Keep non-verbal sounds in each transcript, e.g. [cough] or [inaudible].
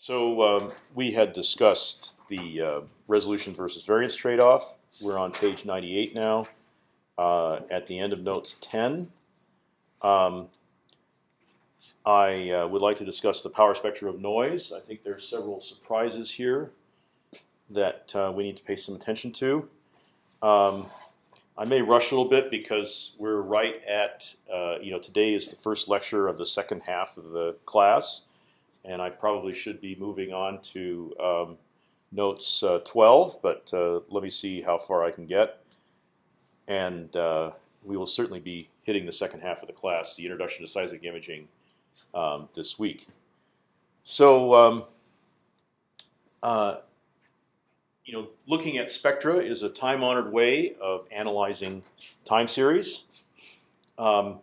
So um, we had discussed the uh, resolution versus variance trade-off. We're on page 98 now, uh, at the end of notes 10. Um, I uh, would like to discuss the power spectrum of noise. I think there are several surprises here that uh, we need to pay some attention to. Um, I may rush a little bit because we're right at uh, you know today is the first lecture of the second half of the class, and I probably should be moving on to um, notes uh, 12. But uh, let me see how far I can get, and uh, we will certainly be hitting the second half of the class, the introduction to seismic imaging, um, this week. So. Um, uh, you know, looking at spectra is a time-honored way of analyzing time series. Um,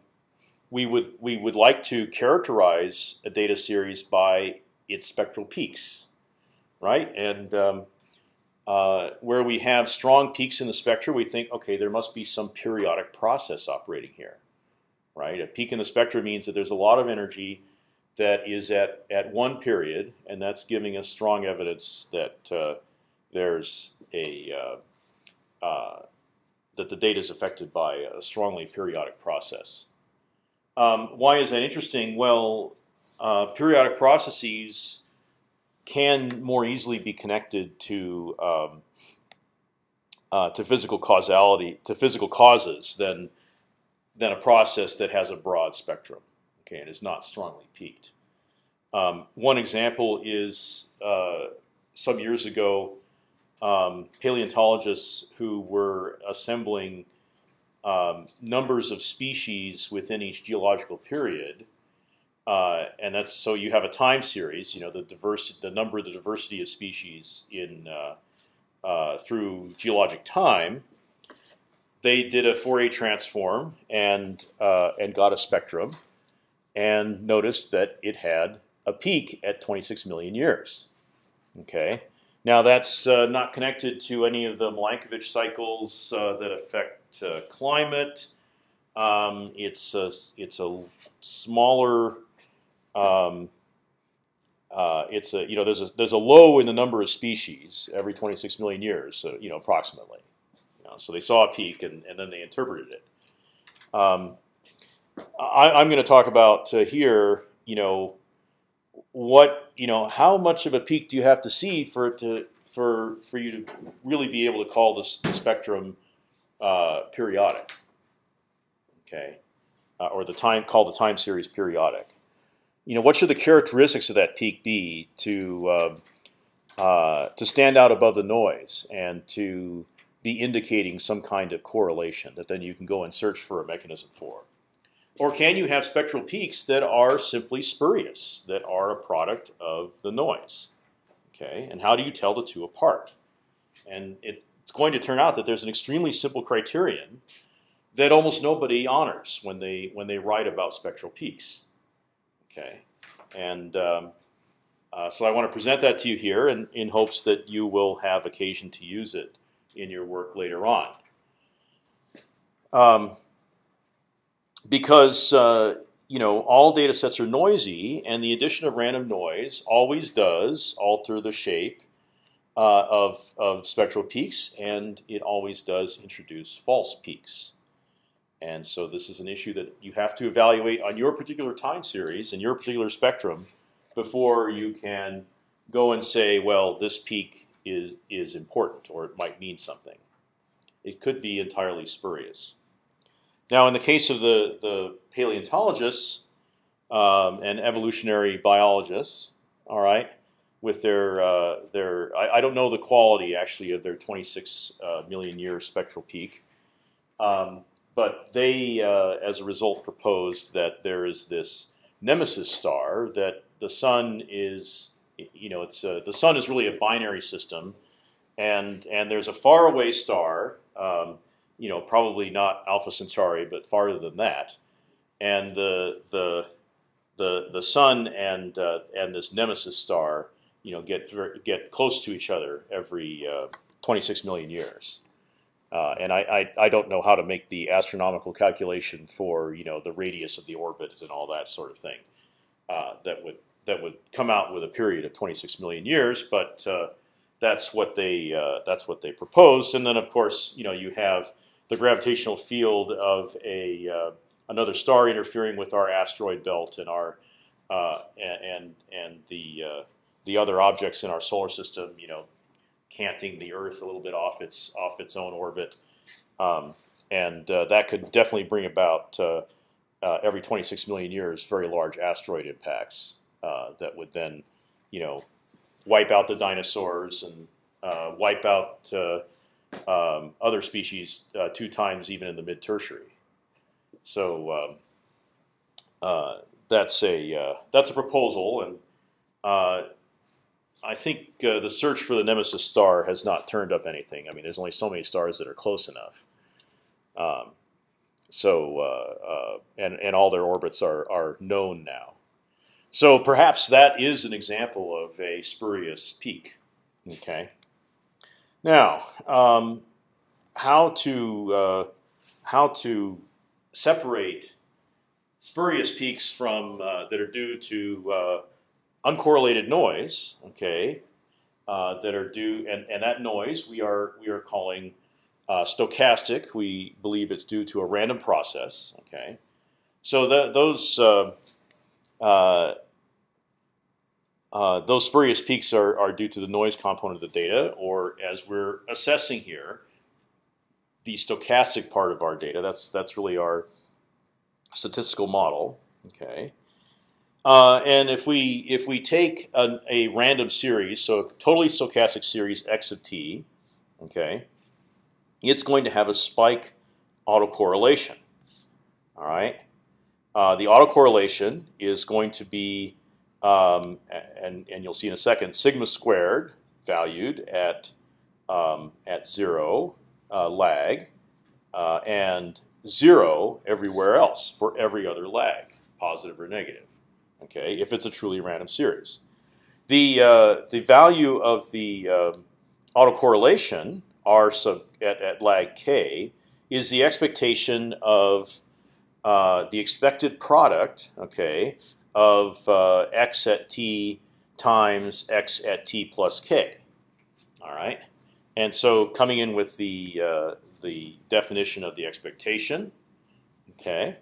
we would we would like to characterize a data series by its spectral peaks, right? And um, uh, where we have strong peaks in the spectra, we think, okay, there must be some periodic process operating here, right? A peak in the spectra means that there's a lot of energy that is at at one period, and that's giving us strong evidence that uh, there's a uh, uh, that the data is affected by a strongly periodic process. Um, why is that interesting? Well, uh, periodic processes can more easily be connected to um, uh, to physical causality, to physical causes than than a process that has a broad spectrum, okay, and is not strongly peaked. Um, one example is uh, some years ago, um, paleontologists who were assembling um, numbers of species within each geological period, uh, and that's so you have a time series. You know the diversity, the number of the diversity of species in uh, uh, through geologic time. They did a Fourier transform and uh, and got a spectrum, and noticed that it had a peak at 26 million years. Okay, now that's uh, not connected to any of the Milankovitch cycles uh, that affect climate. Um, it's a, it's a smaller. Um, uh, it's a you know there's a there's a low in the number of species every 26 million years, so, you know approximately. You know, so they saw a peak and, and then they interpreted it. Um, I, am going to talk about uh, here, you know, what you know, how much of a peak do you have to see for it to for for you to really be able to call this the spectrum uh, periodic? Okay, uh, or the time call the time series periodic. You know, what should the characteristics of that peak be to uh, uh to stand out above the noise and to be indicating some kind of correlation that then you can go and search for a mechanism for? Or can you have spectral peaks that are simply spurious, that are a product of the noise? Okay, and how do you tell the two apart? And it's going to turn out that there's an extremely simple criterion that almost nobody honors when they when they write about spectral peaks. Okay, and um, uh, so I want to present that to you here, in, in hopes that you will have occasion to use it in your work later on. Um, because uh, you know all data sets are noisy, and the addition of random noise always does alter the shape uh, of of spectral peaks, and it always does introduce false peaks. And so this is an issue that you have to evaluate on your particular time series and your particular spectrum before you can go and say, well, this peak is is important or it might mean something. It could be entirely spurious. Now, in the case of the the paleontologists um, and evolutionary biologists, all right, with their uh, their I, I, don't know the quality actually of their 26 uh, million year spectral peak, um, but they, uh, as a result, proposed that there is this nemesis star that the sun is, you know, it's uh, the sun is really a binary system, and and there's a faraway star. Um, you know, probably not Alpha Centauri, but farther than that. And the the the the sun and uh, and this nemesis star, you know, get get close to each other every uh, 26 million years. Uh, and I, I, I don't know how to make the astronomical calculation for you know the radius of the orbit and all that sort of thing. Uh, that would that would come out with a period of 26 million years, but uh, that's what they uh, that's what they proposed. And then of course you know you have the gravitational field of a uh, another star interfering with our asteroid belt and our and and the the other objects in our solar system, you know, canting the Earth a little bit off its off its own orbit, um, and uh, that could definitely bring about uh, uh, every 26 million years very large asteroid impacts uh, that would then, you know, wipe out the dinosaurs and wipe out um, other species two times even in the mid Tertiary. So um, uh, that's a uh, that's a proposal, and uh, I think uh, the search for the nemesis star has not turned up anything. I mean, there's only so many stars that are close enough. Um, so uh, uh, and and all their orbits are are known now. So perhaps that is an example of a spurious peak. Okay. Now, um, how to how to separate spurious peaks from uh, that are due to uh, uncorrelated noise. Okay, uh, that are due, and, and that noise we are we are calling uh, stochastic. We believe it's due to a random process. Okay, so the, those. Uh, uh, those spurious peaks are, are due to the noise component of the data, or as we're assessing here, the stochastic part of our data. That's that's really our statistical model. Okay. Uh, and if we if we take a, a, random series, so a totally stochastic series x of t, okay, it's going to have a spike autocorrelation. All right. Uh, the autocorrelation is going to be, um, and and you'll see in a second, sigma squared valued at um, at zero uh, lag, uh, and zero everywhere else for every other lag, positive or negative. Okay, if it's a truly random series, the uh, the value of the uh, autocorrelation r sub at, at lag k is the expectation of uh, the expected product. Okay, of uh, x at t times x at t plus k. All right. And so coming in with the uh, the definition of the expectation, okay,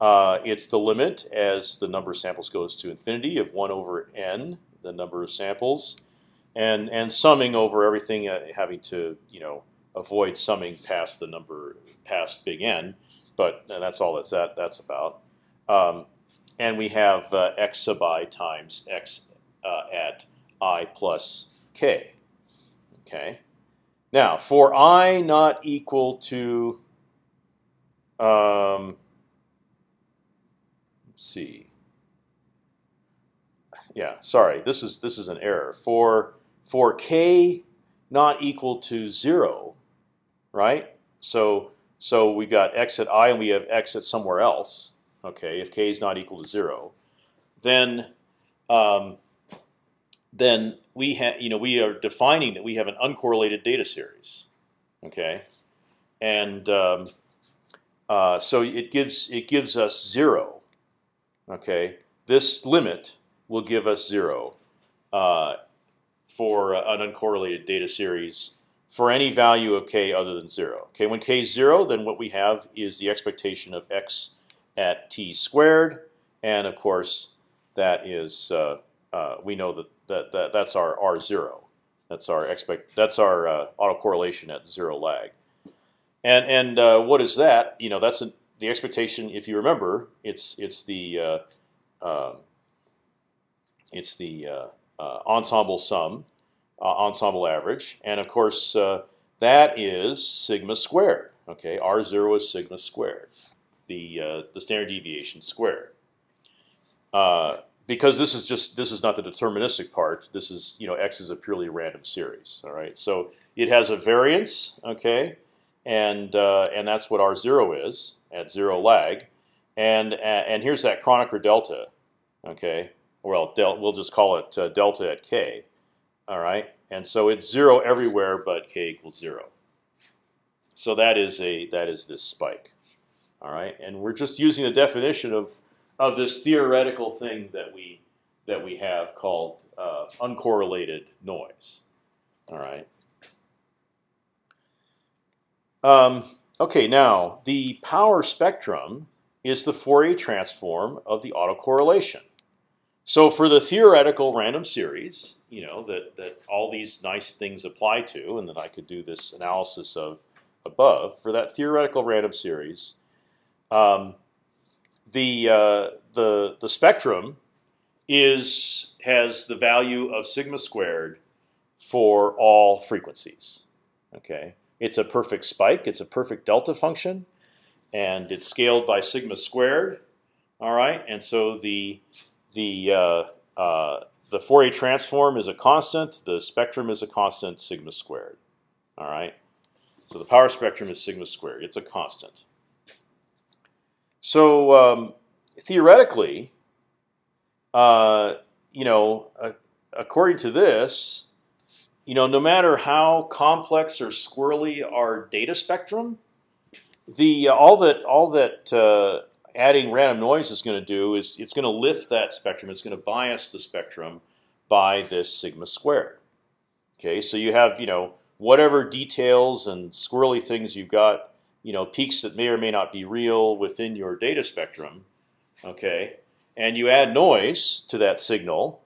uh, it's the limit as the number of samples goes to infinity of one over n, the number of samples, and and summing over everything, uh, having to you know avoid summing past the number past big N, but that's all that's that that's about. Um, and we have uh, x sub i times x uh, at i plus k. Okay. Now, for i not equal to, um, see. Yeah, sorry, this is this is an error. For for k not equal to zero, right? So so we got x at i and we have x at somewhere else. Okay, if k is not equal to zero, then um, then we have, you know, we are defining that we have an uncorrelated data series, okay, and um, uh, so it gives it gives us zero, okay. This limit will give us zero uh, for an uncorrelated data series for any value of k other than zero. Okay, when k is zero, then what we have is the expectation of x at t squared, and of course that is uh, uh, we know that that, that that's our R zero. That's our expect. That's our uh, autocorrelation at zero lag. And and uh, what is that? You know, that's a, the expectation. If you remember, it's it's the uh, um, it's the uh, uh, ensemble sum, uh, ensemble average, and of course that is sigma squared. Okay, R zero is sigma squared, the the standard deviation squared because this is just this is not the deterministic part. This is you know x is a purely random series. All right, so it has a variance, okay, and uh, and that's what r zero is at zero lag, and and here's that Kronecker delta, okay. Well, del we'll just call it uh, delta at k. All right, and so it's zero everywhere but k equals zero. So that is a that is this spike. All right, and we're just using the definition of of this theoretical thing that we that we have called uh, uncorrelated noise. All right. Um, okay, now the power spectrum is the Fourier transform of the autocorrelation. So for the theoretical random series, you know that that all these nice things apply to, and that I could do this analysis of above for that theoretical random series. Um, the uh, the the spectrum is has the value of sigma squared for all frequencies. Okay, it's a perfect spike. It's a perfect delta function, and it's scaled by sigma squared. All right, and so the the uh, uh, the Fourier transform is a constant. The spectrum is a constant sigma squared. All right, so the power spectrum is sigma squared. It's a constant. So um, theoretically, uh, you know, uh, according to this, you know, no matter how complex or squirrely our data spectrum, the uh, all that all that uh, adding random noise is going to do is it's going to lift that spectrum. It's going to bias the spectrum by this sigma squared. Okay, so you have you know whatever details and squirrely things you've got, you know, peaks that may or may not be real within your data spectrum. Okay, and you add noise to that signal,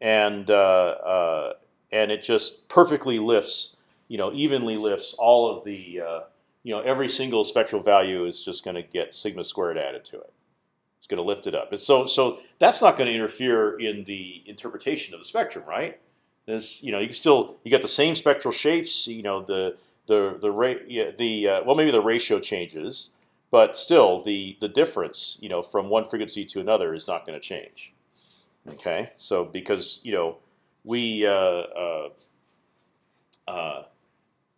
and uh, uh, and it just perfectly lifts, you know, evenly lifts all of the, uh, you know, every single spectral value is just going to get sigma squared added to it. It's going to lift it up. And so so that's not going to interfere in the interpretation of the spectrum, right? There's, you know, you can still you get the same spectral shapes. You know, the the the yeah, the uh, well maybe the ratio changes, but still, the the difference, you know, from one frequency to another is not going to change. Okay, so because you know we uh, uh, uh,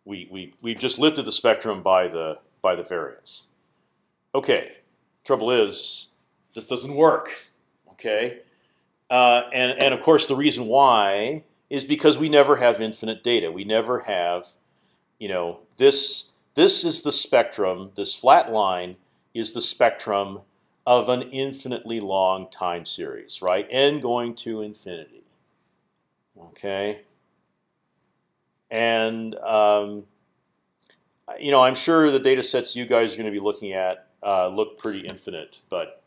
we we we've just lifted the spectrum by the by the variance. Okay, trouble is this doesn't work. Okay, uh, and and of course the reason why is because we never have infinite data. We never have, you know, this this is the spectrum. This flat line is the spectrum of an infinitely long time series, right? n going to infinity. Okay. And um, you know, I'm sure the data sets you guys are going to be looking at uh, look pretty infinite, but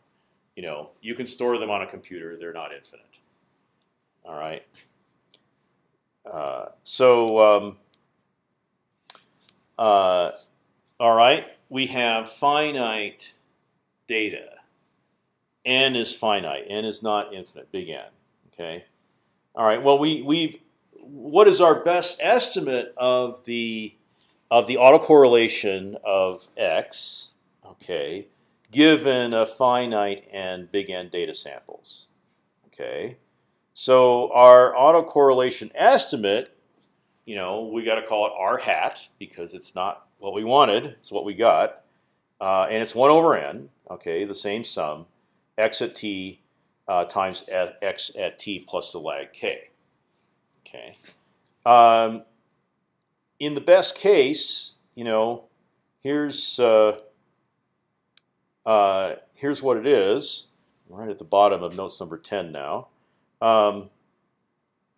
you know, you can store them on a computer; they're not infinite. All right. Uh, so. Um, uh, all right, we have finite data. N is finite. N is not infinite. Big N. Okay. All right. Well, we we've what is our best estimate of the of the autocorrelation of x? Okay, given a finite and big N data samples. Okay. So our autocorrelation estimate you know, we got to call it r hat because it's not what we wanted; it's what we got, uh, and it's one over n. Okay, the same sum, x at t uh, times x at t plus the lag k. Okay. Um, in the best case, you know, here's uh, uh, here's what it is. Right at the bottom of notes number ten now. Um,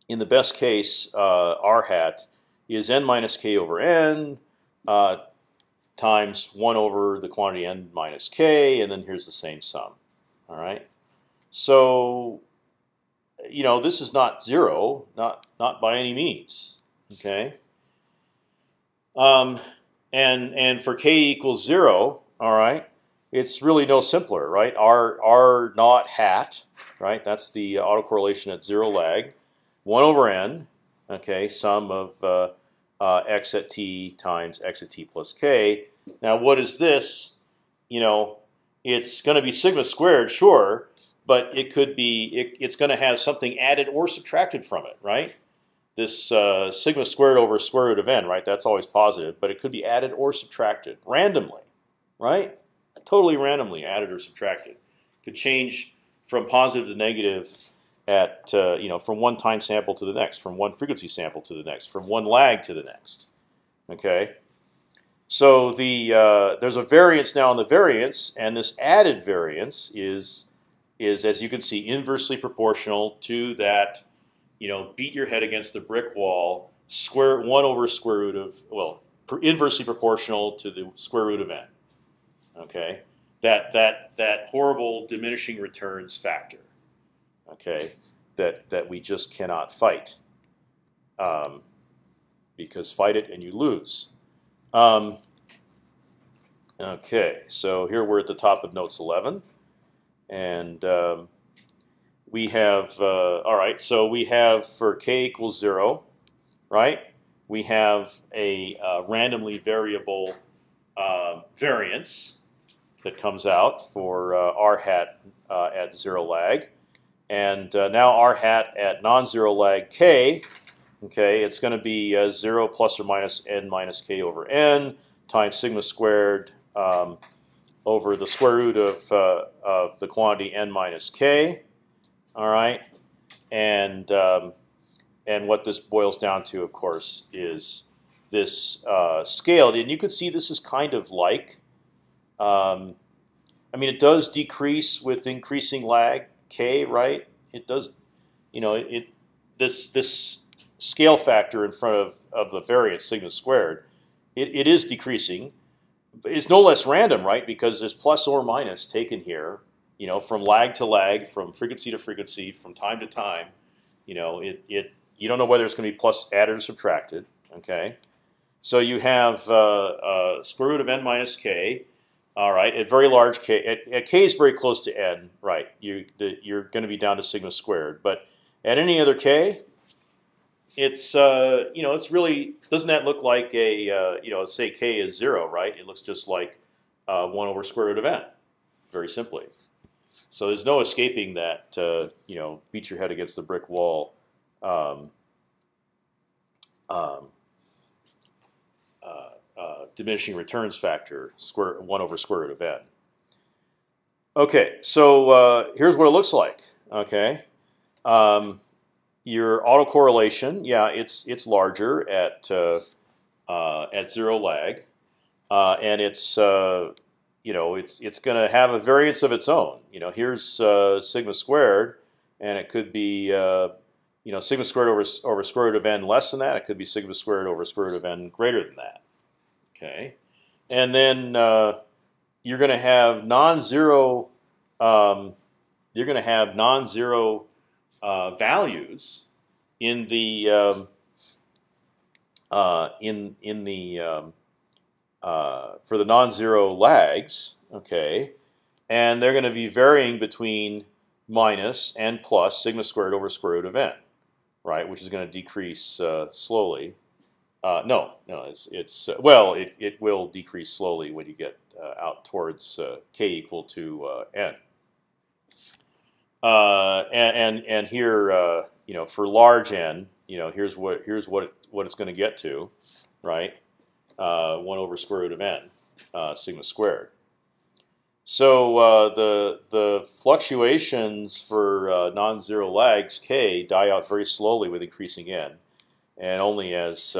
in the best case, uh, r hat is n minus k over n uh, times one over the quantity n minus k, and then here's the same sum. All right. So, you know, this is not zero, not not by any means. Okay. Um, and and for k equals zero, all right, it's really no simpler, right? R R naught hat, right? That's the autocorrelation at zero lag one over n, okay, sum of uh, uh, x at t times x at t plus k. Now, what is this? You know, it's going to be sigma squared, sure, but it could be it, it's going to have something added or subtracted from it, right? This uh, sigma squared over square root of n, right? That's always positive, but it could be added or subtracted randomly, right? Totally randomly added or subtracted. Could change from positive to negative at uh, you know from one time sample to the next, from one frequency sample to the next, from one lag to the next. Okay, so the uh, there's a variance now in the variance, and this added variance is is, as you can see, inversely proportional to that. You know, beat your head against the brick wall. Square one over square root of well, inversely proportional to the square root of n. Okay, that that that horrible diminishing returns factor. Okay, that that we just cannot fight. Um, because fight it and you lose. Um, okay, so here we're at the top of notes 11, and um, we have uh, all right. So we have for k equals zero, right? We have a uh, randomly variable uh, variance that comes out for uh, r hat uh, at zero lag, and uh, now r hat at non-zero lag k Okay, it's going to be uh, zero plus or minus n minus k over n times sigma squared um, over the square root of uh, of the quantity n minus k. All right, and um, and what this boils down to, of course, is this uh, scaled, and you can see this is kind of like. Um, I mean, it does decrease with increasing lag k, right? It does, you know, it this this scale factor in front of, of the variance sigma squared, it, it is decreasing. It's no less random, right? Because there's plus or minus taken here, you know, from lag to lag, from frequency to frequency, from time to time. You know, it, it you don't know whether it's going to be plus added or subtracted. Okay, so you have uh, uh, square root of n minus k. All right, at very large k, at, at k is very close to n, right? You the, you're going to be down to sigma squared, but at any other k, it's uh, you know it's really doesn't that look like a uh, you know say k is zero right? It looks just like uh, one over square root of n, very simply. So there's no escaping that uh, you know beat your head against the brick wall. Um, um, uh, uh, diminishing returns factor square one over square root of n. Okay, so here's what it looks like. Okay. Um, your autocorrelation, yeah, it's it's larger at uh, uh, at zero lag, uh, and it's uh, you know it's it's going to have a variance of its own. You know, here's uh, sigma squared, and it could be you know sigma squared over over square root of n less than that. It could be sigma squared over square root of n greater than that. Okay, and then you're going to have non-zero. Um, you're going to have non-zero uh, values in the um, uh, in in the um, uh, for the non-zero lags, okay, and they're going to be varying between minus and plus sigma squared over square root of n, right? Which is going to decrease uh, slowly. Uh, no, no, it's it's well, it it will decrease slowly when you get out towards k equal to n. Uh, and, and, and here, uh, you know, for large n, you know, here's what here's what it, what it's going to get to, right? Uh, one over square root of n, uh, sigma squared. So uh, the the fluctuations for non-zero lags k die out very slowly with increasing n, and only as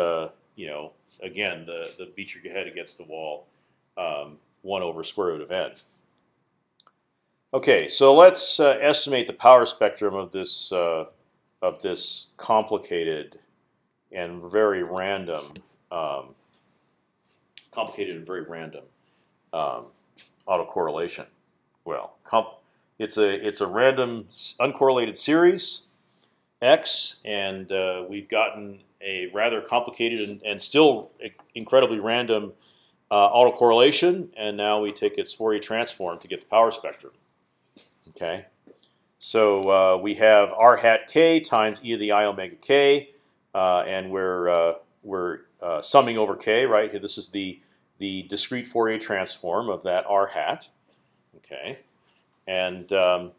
you know, again, the the beat your head against the wall, um, one over square root of n. Okay, so let's uh, estimate the power spectrum of this uh, of this complicated and very random, um, complicated and very random um, autocorrelation. Well, it's a it's a random uncorrelated series x, and uh, we've gotten a rather complicated and, and still incredibly random uh, autocorrelation, and now we take its Fourier transform to get the power spectrum. Okay, so uh, we have r hat k times e to the i omega k, uh, and we're uh, we're uh, summing over k, right? Here, this is the the discrete Fourier transform of that r hat. Okay, and um,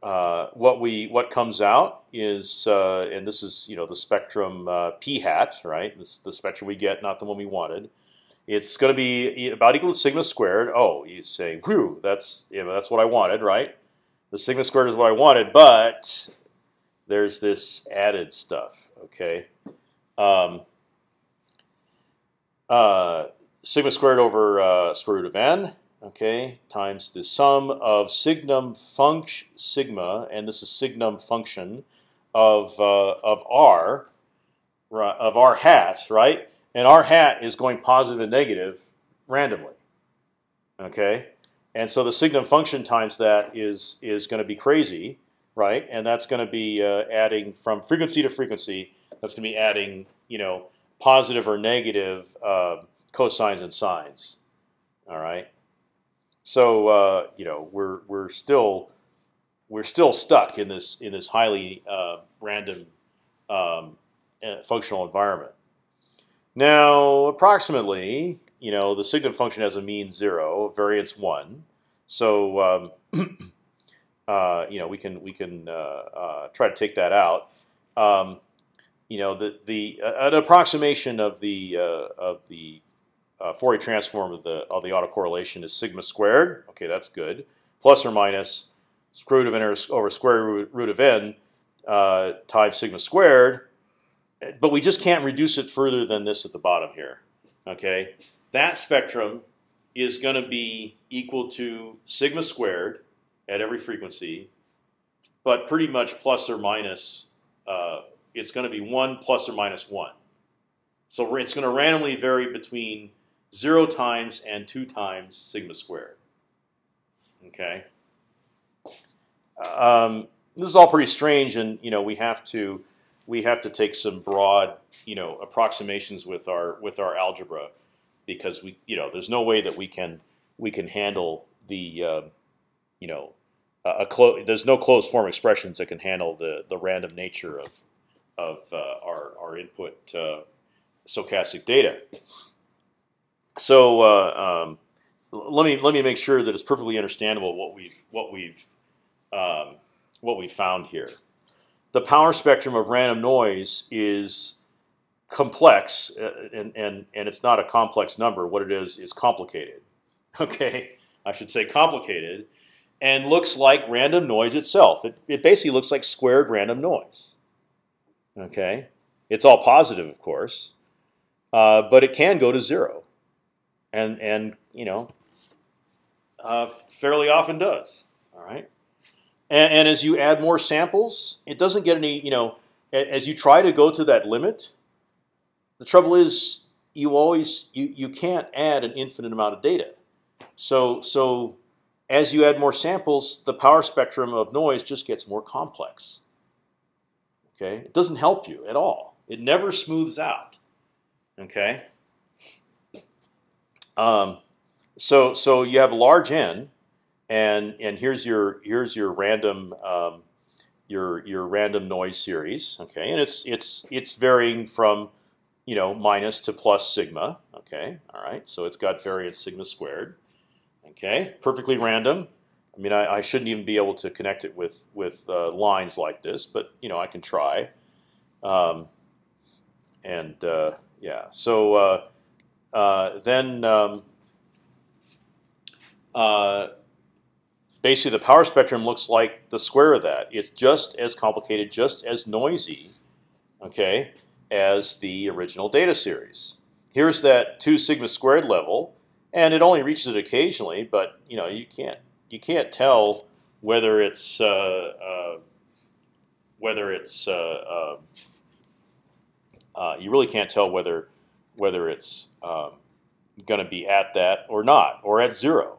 uh, what we what comes out is, and this is you know the spectrum p hat, right? This is the spectrum we get, not the one we wanted. It's going to be about equal to sigma squared. Oh, you say, whew, that's you know, that's what I wanted, right? The sigma squared is what I wanted, but there's this added stuff. Okay, um, uh, sigma squared over uh, square root of n. okay, times the sum of signum func sigma, and this is signum function of uh, of r of r hat, right? And r hat is going positive and negative randomly. Okay, and so the signum function times that is is going to be crazy, right? And that's going to be uh, adding from frequency to frequency. That's going to be adding, you know, positive or negative uh, cosines and sines. All right. So uh, you know we're we're still we're still stuck in this in this highly uh, random um, uh, functional environment. Now, approximately, you know, the signum function has a mean zero, variance one. So, um, [clears throat] uh, you know, we can we can uh, uh, try to take that out. Um, you know, the the uh, an approximation of the uh, of the uh, Fourier transform of the of the autocorrelation is sigma squared. Okay, that's good. Plus or minus square root of n over square root, root of n times sigma squared but we just can't reduce it further than this at the bottom here. Okay, that spectrum is going to be equal to sigma squared at every frequency, but pretty much plus or minus. Uh, it's going to be one plus or minus one. So it's going to randomly vary between zero times and two times sigma squared. Okay. Um, this is all pretty strange, and you know we have to we have to take some broad, you know, approximations with our with our algebra, because we, you know, there's no way that we can we can handle the, uh, you know, a, a there's no closed form expressions that can handle the the random nature of of uh, our our input uh, stochastic data. So uh, um, let me let me make sure that it's perfectly understandable what we've what we've um, what we found here the power spectrum of random noise is complex, uh, and and and it's not a complex number. What it is is complicated. [laughs] Okay, I should say complicated, and looks like random noise itself. It it basically looks like squared random noise. Okay, it's all positive, of course, uh, but it can go to zero, and and you know, uh, fairly often does. All right. And, and as you add more samples, it doesn't get any. You know, as you try to go to that limit, the trouble is you always you you can't add an infinite amount of data. So so as you add more samples, the power spectrum of noise just gets more complex. Okay, it doesn't help you at all. It never smooths out. Okay. Um, so so you have large n, and and here's your here's your random um, your your random noise series. Okay, and it's it's it's varying from you know minus to plus sigma. Okay, all right. So it's got variance sigma squared. Okay, perfectly random. I mean, I, I shouldn't even be able to connect it with with uh, lines like this, but you know I can try. Um, and uh, yeah, so uh, uh then. Um, uh, basically the power spectrum looks like the square of that. It's just as complicated, just as noisy, okay, as the original data series. Here's that two sigma squared level, and it only reaches it occasionally, but you know you can't you can't tell whether it's uh, uh, whether it's uh, uh, uh you really can't tell whether whether it's um, going to be at that or not, or at zero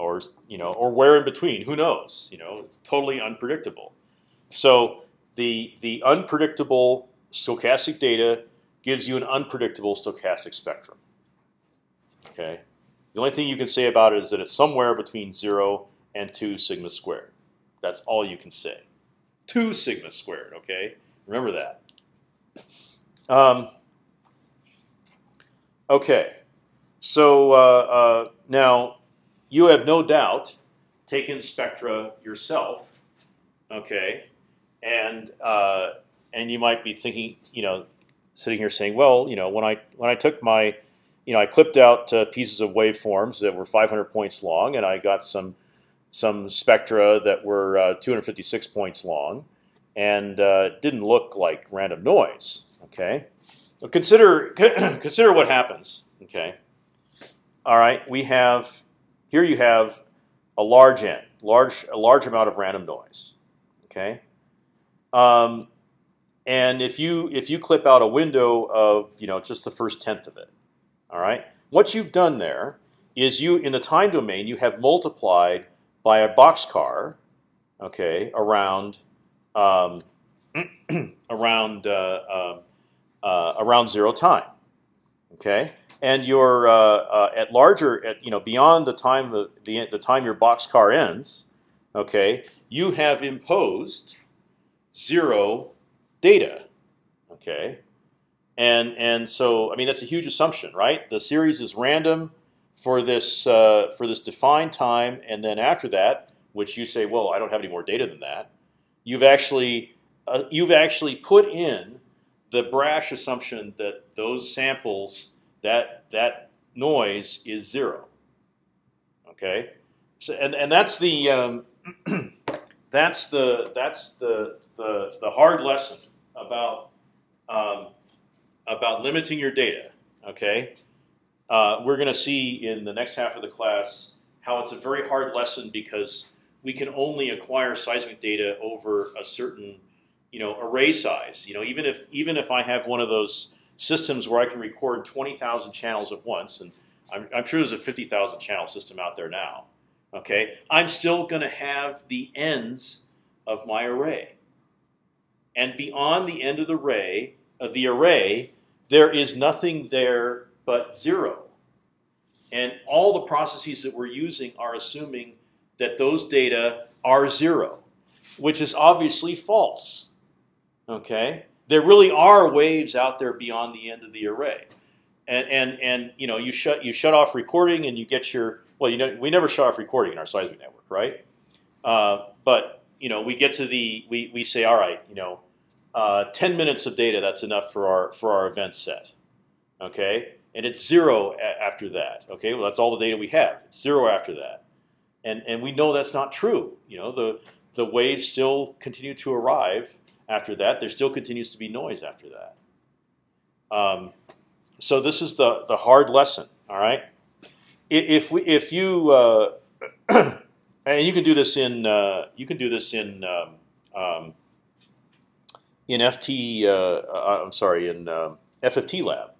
or you know, or where in between. Who knows? You know, it's totally unpredictable. So the the unpredictable stochastic data gives you an unpredictable stochastic spectrum. Okay. The only thing you can say about it is that it's somewhere between zero and two sigma squared. That's all you can say. Two sigma squared. Okay. Remember that. Um, okay. So uh, uh, now you have no doubt taken spectra yourself, okay, and uh, and you might be thinking, you know, sitting here saying, well, you know, when I when I took my, you know, I clipped out uh, pieces of waveforms that were 500 points long, and I got some some spectra that were uh, 256 points long, and uh, didn't look like random noise. Okay, so consider [clears throat] consider what happens. Okay, all right, we have Here you have a large n, large a large amount of random noise. Okay, um, and if you if you clip out a window of you know just the first tenth of it, all right, what you've done there is you in the time domain you have multiplied by a boxcar, okay, around um, [clears throat] around uh, uh, uh, around zero time, okay, and you're uh, uh, at larger at you know beyond the time the the, the time your boxcar ends, okay, you have imposed zero data, okay, and and so I mean that's a huge assumption, right? The series is random for this uh, for this defined time, and then after that, which you say, well, I don't have any more data than that. You've actually uh, you've actually put in the brash assumption that those samples that that noise is zero. Okay, so and and that's the um, [clears throat] that's the that's the the the hard lesson about um, about limiting your data. Okay, uh, we're going to see in the next half of the class how it's a very hard lesson because we can only acquire seismic data over a certain you know array size. You know, even if even if I have one of those systems where I can record twenty thousand channels at once, and I'm, I'm sure there's a fifty thousand channel system out there now. Okay, I'm still going to have the ends of my array, and beyond the end of the array of the array, there is nothing there but zero. And all the processes that we're using are assuming that those data are zero, which is obviously false. Okay, there really are waves out there beyond the end of the array, and and and you know you shut you shut off recording and you get your well you know we never shut off recording in our seismic network, right? Uh, but you know we get to the we we say all right you know uh, ten minutes of data that's enough for our for our event set, okay, and it's zero after that. Okay, well that's all the data we have. It's zero after that, and and we know that's not true. You know the the waves still continue to arrive after that. There still continues to be noise after that. Um, so this is the the hard lesson. All right. If we if you uh, [clears throat] and you can do this in uh, you can do this in um, um, in FT. Uh, uh, I'm sorry in um, FFT lab.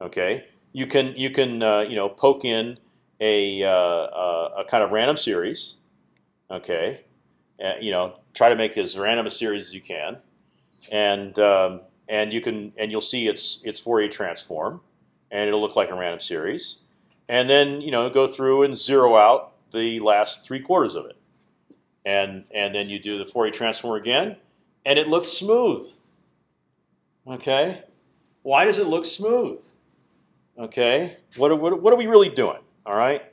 Okay. You can you can uh, you know poke in a, uh, a kind of random series. Okay. you know try to make as random a series as you can, and um, and you can and you'll see its its Fourier transform, and it'll look like a random series, and then you know go through and zero out the last three quarters of it, and and then you do the Fourier transform again, and it looks smooth. Okay, why does it look smooth? Okay, what what what are we really doing? All right.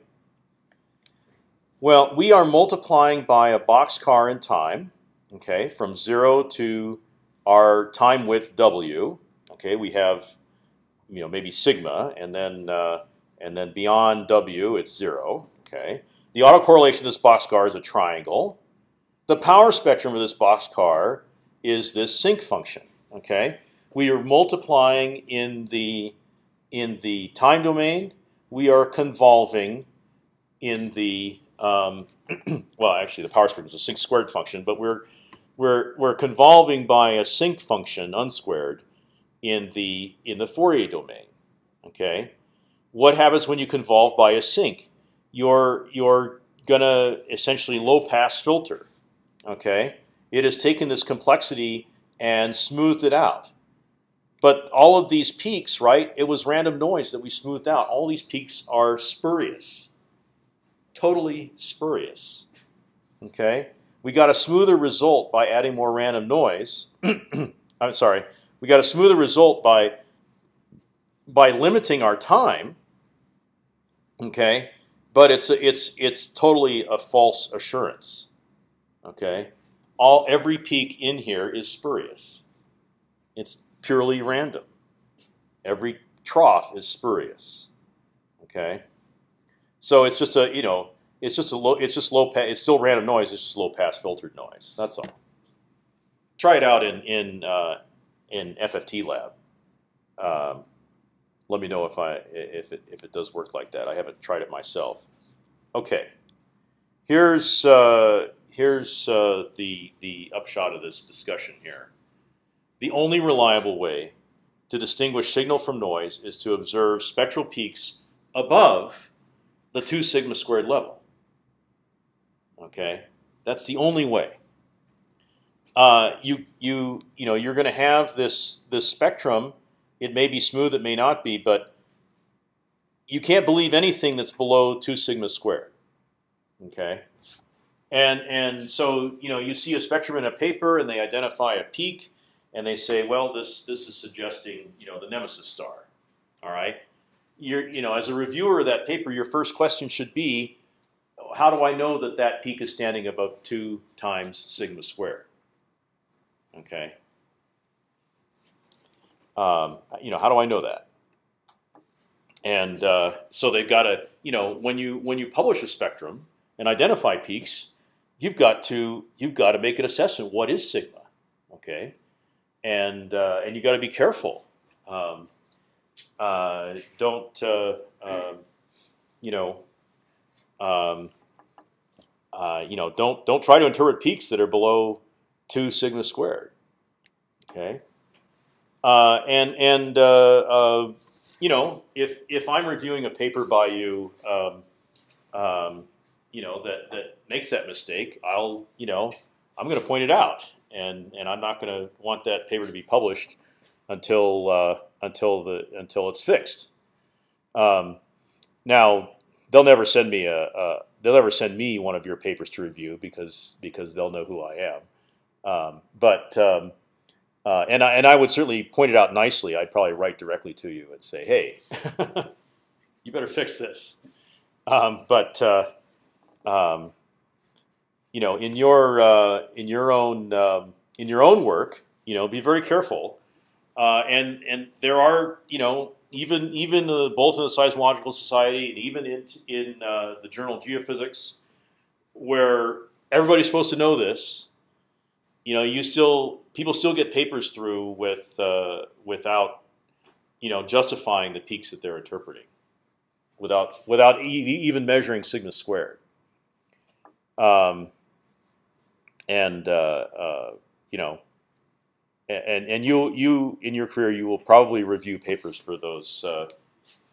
Well, we are multiplying by a boxcar in time, okay, from zero to our time width w. Okay, we have, you know, maybe sigma, and then uh, and then beyond w, it's zero. Okay, the autocorrelation of this boxcar is a triangle. The power spectrum of this boxcar is this sinc function. Okay, we are multiplying in the in the time domain. We are convolving in the um, [clears throat] well, actually, the power spectrum is a sinc squared function, but we're we're we're convolving by a sinc function unsquared in the in the Fourier domain. Okay, what happens when you convolve by a sinc? You're you're gonna essentially low pass filter. Okay, it has taken this complexity and smoothed it out. But all of these peaks, right? It was random noise that we smoothed out. All these peaks are spurious totally spurious. Okay, we got a smoother result by adding more random noise. [clears throat] I'm sorry, we got a smoother result by by limiting our time. Okay, but it's it's it's totally a false assurance. Okay, all every peak in here is spurious. It's purely random. Every trough is spurious. Okay. So it's just a you know it's just a low it's just low pass it's still random noise it's just low pass filtered noise that's all. Try it out in in uh, in FFT lab. Um, let me know if I if it if it does work like that. I haven't tried it myself. Okay. Here's uh, here's uh, the the upshot of this discussion here. The only reliable way to distinguish signal from noise is to observe spectral peaks above the two sigma squared level. Okay, that's the only way. Uh, you you you know you're going to have this this spectrum. It may be smooth, it may not be, but you can't believe anything that's below two sigma squared. Okay, and and so you know you see a spectrum in a paper, and they identify a peak, and they say, well, this this is suggesting you know the nemesis star. All right, you're you know as a reviewer of that paper, your first question should be, how do I know that that peak is standing above two times sigma squared? Okay. Um, you know, how do I know that? And uh, so they've got to, you know, when you when you publish a spectrum and identify peaks, you've got to you've got to make an assessment. What is sigma? Okay, and uh, and you got to be careful. Um, uh, don't uh, um, you know? Um, uh, you know, don't don't try to interpret peaks that are below two sigma squared. Okay, uh, and and you know, if if I'm reviewing a paper by you, um, um, you know that that makes that mistake, I'll you know I'm going to point it out, and and I'm not going to want that paper to be published until uh, until the until it's fixed. Um, now they'll never send me a, a, they'll never send me one of your papers to review because because they'll know who I am. Um, but um, uh, and I and I would certainly point it out nicely. I'd probably write directly to you and say, "Hey, [laughs] you better fix this." Um, but uh, um, you know, in your uh, in your own um, in your own work, you know, be very careful. Uh, and and there are you know even even the, both in the Seismological Society and even in in uh, the journal Geophysics, where everybody's supposed to know this. You know, you still people still get papers through with uh, without you know justifying the peaks that they're interpreting, without without e even measuring sigma squared. Um, and uh, uh, you know, and and you you in your career you will probably review papers for those uh,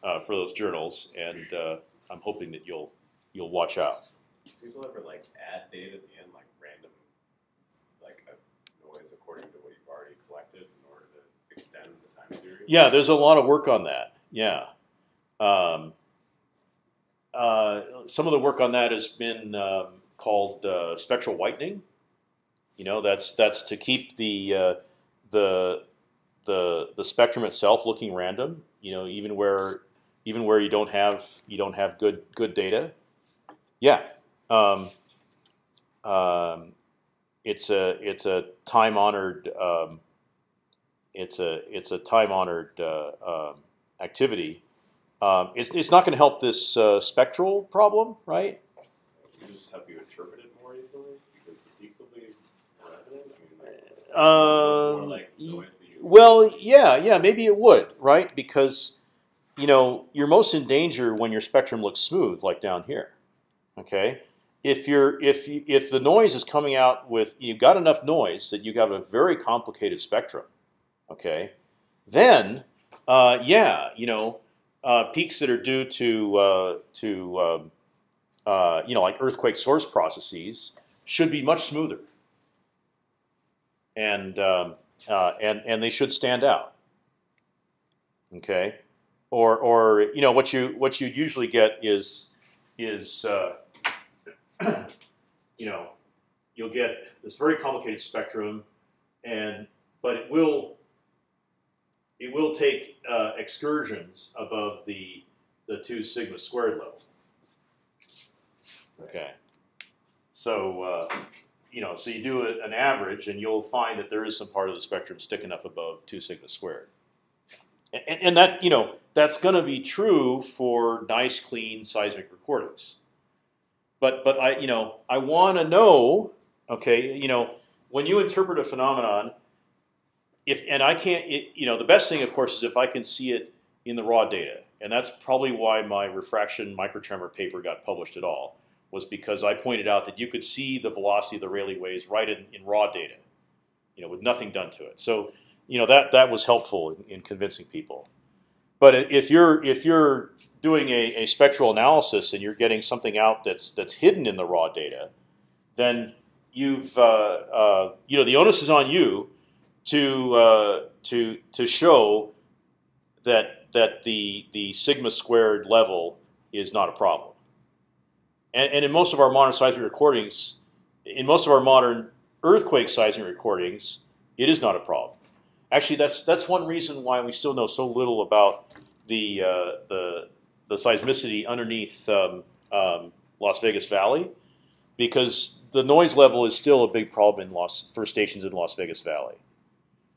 uh, for those journals, and uh, I'm hoping that you'll you'll watch out. People ever like add data at the end, like random, like a noise according to what you've already collected in order to extend the time series? Yeah, there's a lot of work on that. Yeah. Um, uh, some of the work on that has been um, called uh, spectral whitening. You know, that's that's to keep the uh, the the the spectrum itself looking random. You know, even where even where you don't have you don't have good good data. Yeah, um, um, it's a it's a time honored um, it's a it's a time honored uh, um, activity. Um, it's it's not going to help this uh, spectral problem, right? Just help you interpret it more easily because the peaks will be more evident. I mean, like, Uh, like noise that you. Well, yeah, yeah, maybe it would, right? Because you know you're most in danger when your spectrum looks smooth, like down here. Okay, if you're if you, if the noise is coming out with you've got enough noise that you have got a very complicated spectrum. Okay, then uh, yeah, you know uh, peaks that are due to uh, to um, uh, you know like earthquake source processes should be much smoother, and um, uh, and and they should stand out. Okay, or or you know what you what you'd usually get is is uh, [clears throat] you know you'll get this very complicated spectrum, and but it will it will take uh, excursions above the the two sigma squared level. Okay, so. You know, so you do a, an average, and you'll find that there is some part of the spectrum sticking up above two sigma squared. And, and that you know that's going to be true for nice, clean seismic recordings. But but I you know I want to know. Okay, you know when you interpret a phenomenon, if and I can't, it, you know, the best thing, of course, is if I can see it in the raw data. and that's probably why my refraction microtremor paper got published at all. Was because I pointed out that you could see the velocity of the Rayleigh waves right in, in raw data, you know, with nothing done to it. So you know that that was helpful in, in convincing people. But if you're if you're doing a, a spectral analysis and you're getting something out that's that's hidden in the raw data, then you've uh, uh, you know the onus is on you to uh, to to show that that the the sigma squared level is not a problem. And, and in most of our modern seismic recordings, in most of our modern earthquake seismic recordings, it is not a problem. Actually, that's that's one reason why we still know so little about the uh, the the seismicity underneath um, um, Las Vegas Valley, because the noise level is still a big problem in Las for stations in Las Vegas Valley.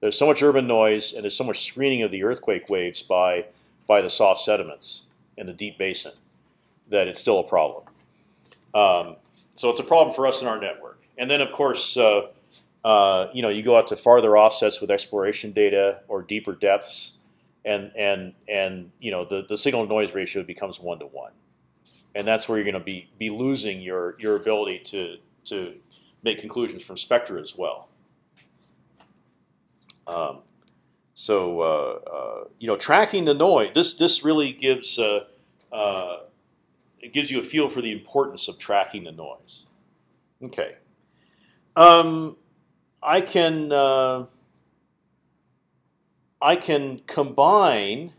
There's so much urban noise and there's so much screening of the earthquake waves by by the soft sediments in the deep basin that it's still a problem. Um, so it's a problem for us in our network. And then of course. Uh, uh, you know, you go out to farther offsets with exploration data or deeper depths, and and and you know the the signal noise ratio becomes one to one, and that's where you're going to be be losing your your ability to to make conclusions from spectra as well. Um, so uh, uh, you know, tracking the noise. This this really gives uh, uh, it gives you a feel for the importance of tracking the noise. Okay. Um, I can uh, I can combine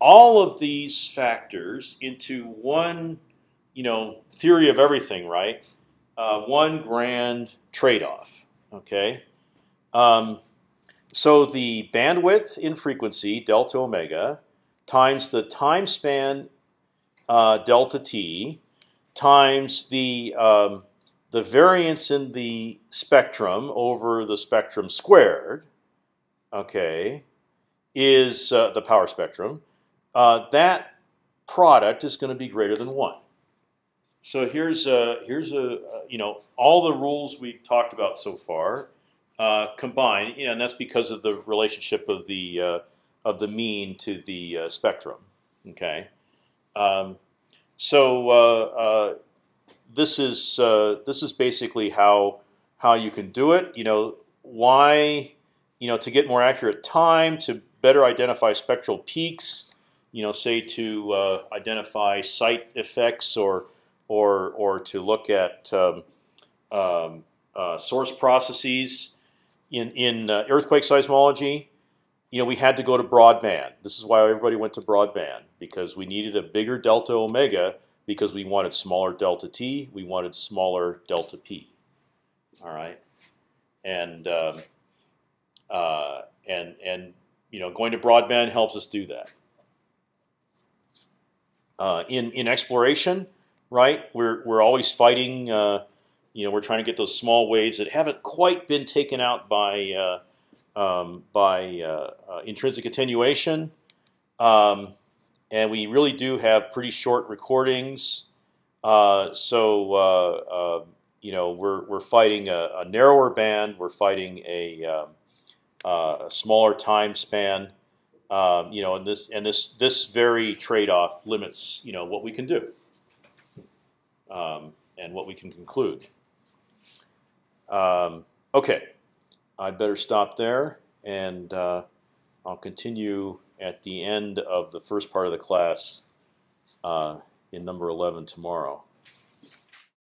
all of these factors into one, you know, theory of everything, right? Uh, one grand trade-off. Okay. Um, so the bandwidth in frequency delta omega times the time span uh, delta t times the um, the variance in the spectrum over the spectrum squared, okay, is uh, the power spectrum. Uh, that product is going to be greater than one. So here's a, here's a you know all the rules we talked about so far uh, combined, you know, and that's because of the relationship of the uh, of the mean to the uh, spectrum. Okay, um, so uh, this is uh, this is basically how how you can do it. You know why you know to get more accurate time to better identify spectral peaks. You know, say to uh, identify site effects or or or to look at um, um, uh, source processes in in uh, earthquake seismology. You know, we had to go to broadband. This is why everybody went to broadband because we needed a bigger delta omega because we wanted smaller delta t, we wanted smaller delta p. All right, and um, uh, and and you know going to broadband helps us do that. Uh, in in exploration, right? We're we're always fighting. Uh, you know, we're trying to get those small waves that haven't quite been taken out by uh, um, by uh, uh, intrinsic attenuation. Um, and we really do have pretty short recordings. Uh, so uh, you know we're we're fighting a, a narrower band. We're fighting a, um, a smaller time span. Um, you know, and this and this this very trade-off limits you know what we can do um, and what we can conclude. Um, okay, I'd better stop there, and uh, I'll continue at the end of the first part of the class uh, in number 11 tomorrow.